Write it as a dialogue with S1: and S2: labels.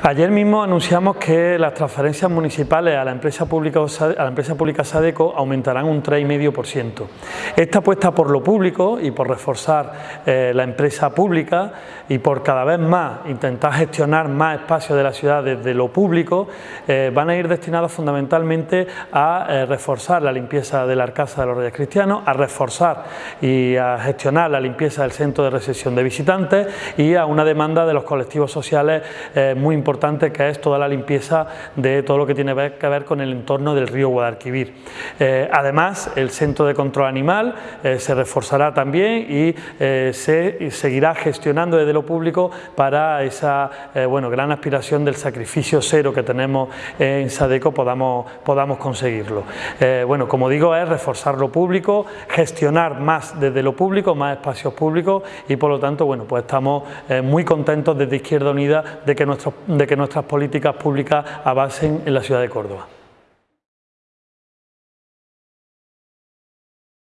S1: Ayer mismo anunciamos que las transferencias municipales a la empresa pública, a la empresa pública Sadeco aumentarán un 3,5%. Esta apuesta por lo público y por reforzar eh, la empresa pública y por cada vez más intentar gestionar más espacios de la ciudad desde lo público eh, van a ir destinados fundamentalmente a eh, reforzar la limpieza de la Arcasa de los Reyes Cristianos, a reforzar y a gestionar la limpieza del centro de recepción de visitantes y a una demanda de los colectivos sociales muy importante importante que es toda la limpieza de todo lo que tiene que ver con el entorno del río Guadalquivir. Eh, además, el centro de control animal eh, se reforzará también y eh, se seguirá gestionando desde lo público para esa bueno, gran aspiración del sacrificio cero que tenemos en Sadeco podamos, podamos conseguirlo. bueno, como digo, es reforzar lo público, gestionar más desde lo público, más espacios públicos y por lo tanto, bueno, pues estamos muy contentos desde Izquierda Unida de que nuestros de que nuestras políticas públicas avancen en la ciudad de Córdoba.